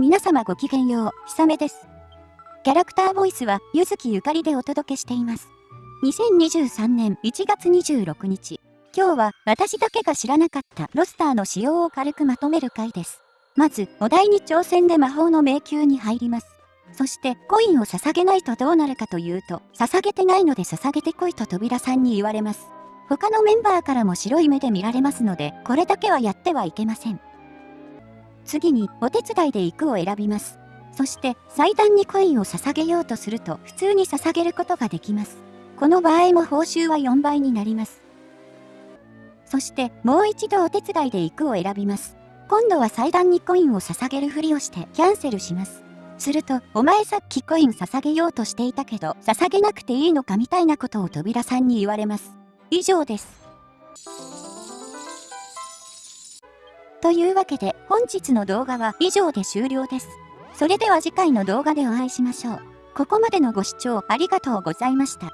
皆様ごきげんよう、ひさめです。キャラクターボイスは、ゆずきゆかりでお届けしています。2023年1月26日。今日は、私だけが知らなかったロスターの仕様を軽くまとめる回です。まず、お題に挑戦で魔法の迷宮に入ります。そして、コインを捧げないとどうなるかというと、捧げてないので捧げてこいと扉さんに言われます。他のメンバーからも白い目で見られますので、これだけはやってはいけません。次に、お手伝いで行くを選びます。そして、祭壇にコインを捧げようとすると、普通に捧げることができます。この場合も報酬は4倍になります。そして、もう一度お手伝いで行くを選びます。今度は祭壇にコインを捧げるふりをしてキャンセルします。すると、お前さっきコイン捧げようとしていたけど、捧げなくていいのかみたいなことを扉さんに言われます。以上です。というわけで本日の動画は以上で終了です。それでは次回の動画でお会いしましょう。ここまでのご視聴ありがとうございました。